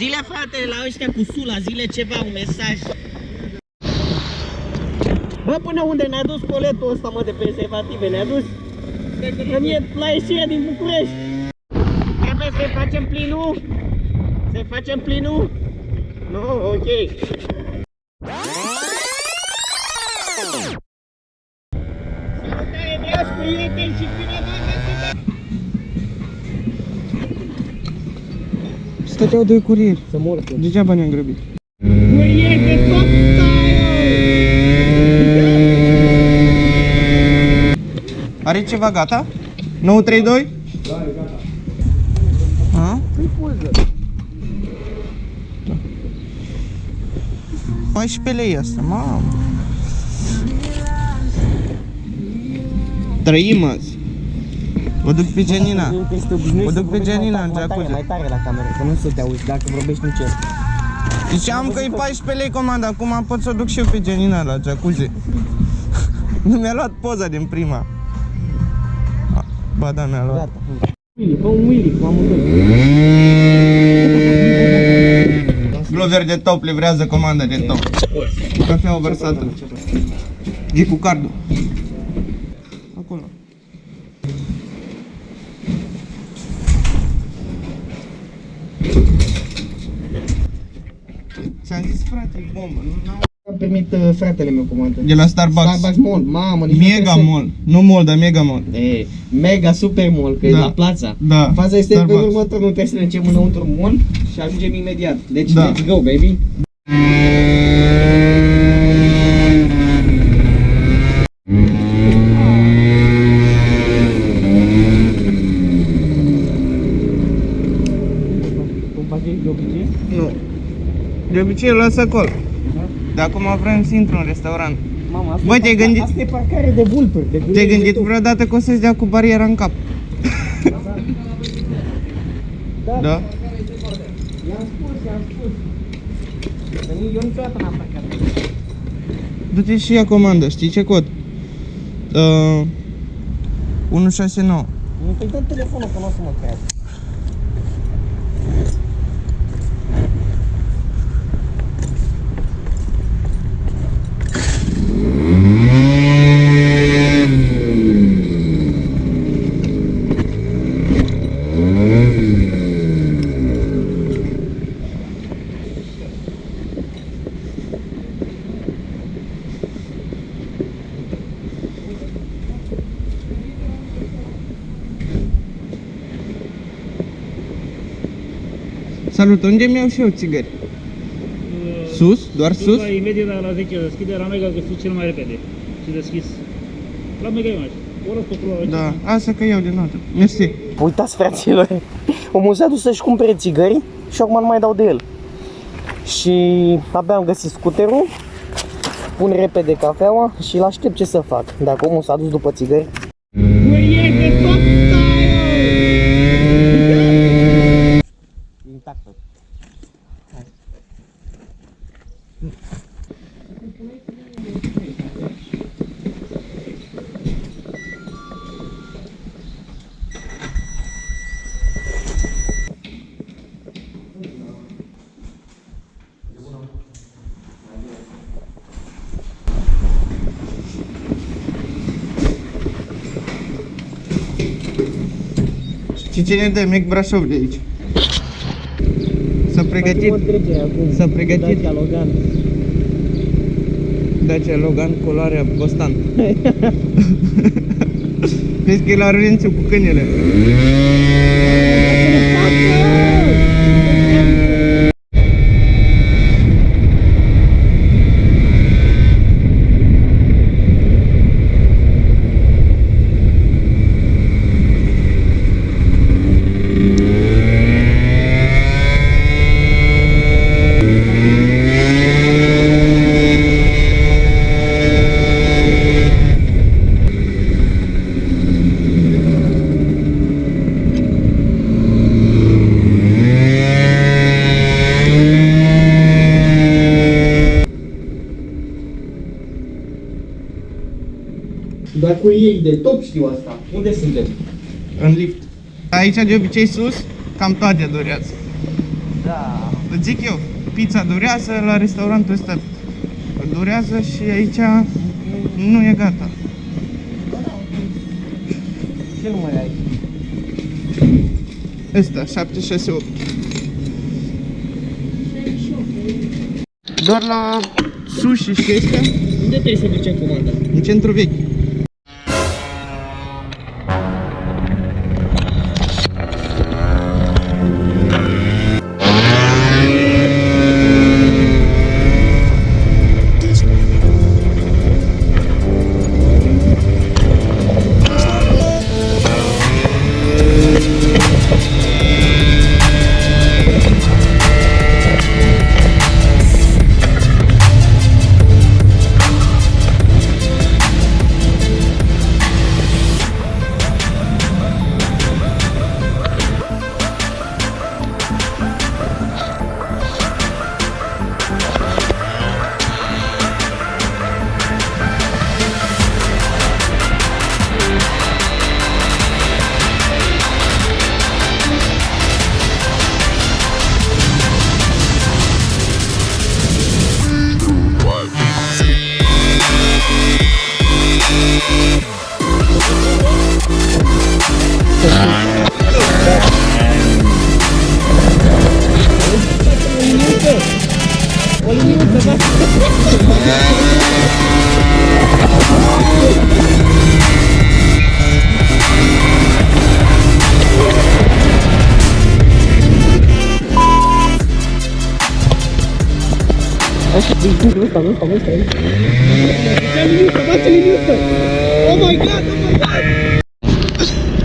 Zile frate la ăștia cu Sula, zile ceva, un mesaj. Bă, până unde ne-a dus coletul ăsta, mă, de prezervative? Ne-a dus în e, la ieșirea din București. Trebuie să facem plinul? Să facem plinul? Nu, ok. Stăteau doi curieri. Să mor Degeaba ne-am grăbit. Curier de top Are ceva gata? 932? Da, e gata. A? Păi poză. 14 lei asta, mamă. Trăim azi. O duc pe Genina. Este obișnuit O să duc pe vorbești Gianina mai în tare, mai jacuzzi. tare, mai tare la cameră, că nu să te auzi dacă vorbești nici el. Ziceam că e 14 lei comanda, acum pot să o duc și eu pe Genina la jacuzzi. Nu mi-a luat poza din prima. A, Ba da, mi-a luat. Gata. Willy, fă un Willy cu amândoi. Glover de top livrează comanda de top. Cafea vărsată. E cu cardul. Acolo. Ți-am zis frate, e bombă, nu? N-au- Am primit uh, fratele meu comandă. De la Starbucks. Starbucks Mall, mamă, nici nu Mega trebuie să- Mall. Nu Mall, dar Mega Mall. E, mega super mall, că e Da. la plața. Da, Faza este că Starbucks. în următor nu trebuie să ne ducem înăuntru mall și ajungem imediat. Deci Da. let's go, baby. Cum faci de obicei? Nu. De obicei îl las acolo. Dar acum vrem să intru în restaurant. Mama, asta Băi, e te-ai parca- gândit- Asta e parcare de vulpuri. De Te-ai gurieri de gândit tot. vreodată că o să-ți dea cu bariera în cap? Da. Da? I-am spus, i-am spus. Că nici- eu niciodată n-am parcat. Du-te și ia comandă, știi ce cod? Uh, 169. Nu, păi dă telefonul că nu o să mă creadă. Salut, unde mi-au și eu țigări? Sus? Doar sus? Da, imediat la, la 10 deschide, la Mega găsit cel mai repede și deschis. La Mega e mai O las pe acolo, la Da, asta că iau de notă. Mersi. Uitați, fraților, omul s-a dus să-și cumpere țigări și acum nu mai dau de el. Și abia am găsit scuterul, pun repede cafeaua și îl aștept ce să fac. Dacă omul s-a dus după țigări. Și cine dă mic Brașov de aici? S-a pregătit S-a pregătit. Dacia Logan. Dacia Logan culoarea Bostan. Vezi că e la Rurențiu cu câinele. Dar cu ei de top știu asta. Unde suntem? În lift. Aici de obicei sus, cam toate durează. Da. Îți zic eu, pizza durează, la restaurantul ăsta durează și aici nu e gata. Ce număr ai? Ăsta, 768. Doar la sushi și astea, Unde trebuie să ducem comanda? în centru vechi. Nu ăsta, nu ăsta, nu ăsta. Ce liniuță, bă, ce liniuță! Oh my god, oh my god!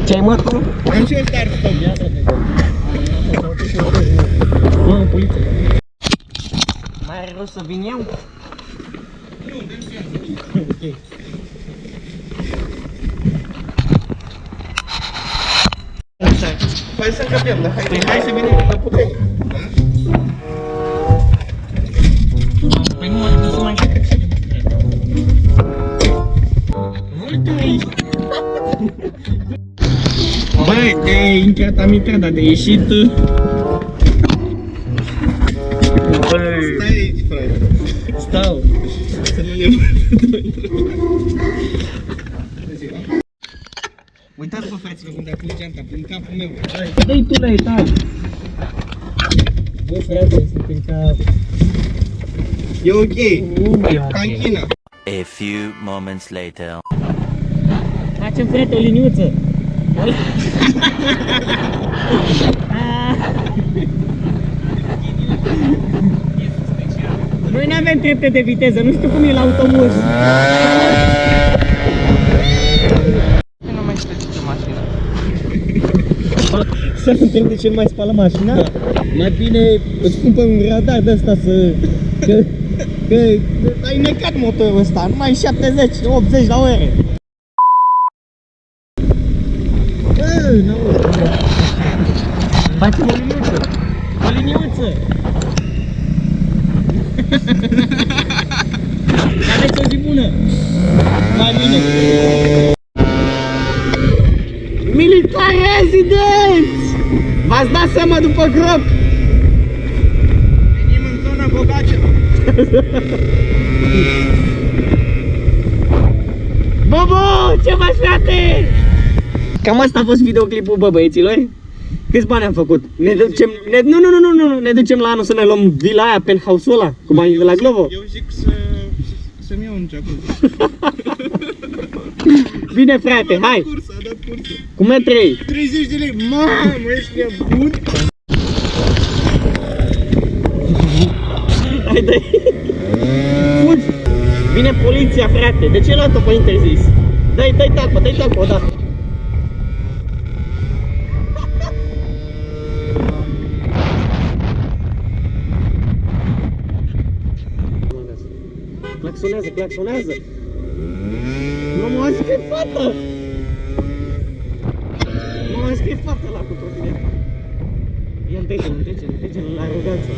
Ce ai mă tu? Am și eu start stop. Mă, poliție. Mai are rost să vin eu? Hai să încăpem, da? Hai, Păi hai să vedem, că putem. De intrat am intrat, dar de ieșit... Băi, Stai aici, frate. stau. Să nu ne Uitați bă, fraților, cum te-a pus geanta prin capul meu. Dă-i tu la etaj. Bă, frate, suntem ca... E ok. Nu e Ca în China. A few moments later. Facem, frate, o liniuță. Noi nu avem trepte de viteză, nu știu cum e la autobuz. Nu mai știu ce mașină. Să nu întreb de ce nu mai spală mașina? Mai bine îți cumpăr un radar de ăsta să... Că, că ai necat motorul ăsta, numai 70-80 la oră. Bă, n-auzi. Facem o liniuță. O liniuță. Aveți o zi bună. La mine. Militar rezidenți! V-ați dat seama după grob? Venim în zona bogacelor. Bobo, ce faci, frate? Cam asta a fost videoclipul, bă, băieților. Câți bani am făcut? Ne ducem, ne, nu, nu, nu, nu, nu, ne ducem la anul să ne luăm vila aia, penthouse-ul ăla, cum ai de la Glovo. Eu zic să... Să-mi iau un jacuzzi. Bine, frate, hai, Cursă, a dat cursă. cum e trei? 30 de lei. Mamă, ești nebun? Hai, dă Fugi! Vine poliția, frate, de ce luat-o pe interzis? Dai, dai tacpă, dai tacpă odată. Claxonează, claxonează! Nu mă azi că e fată! Nu mă azi că e fată la cu trotineta. Ia întece, întece, întece la aroganță.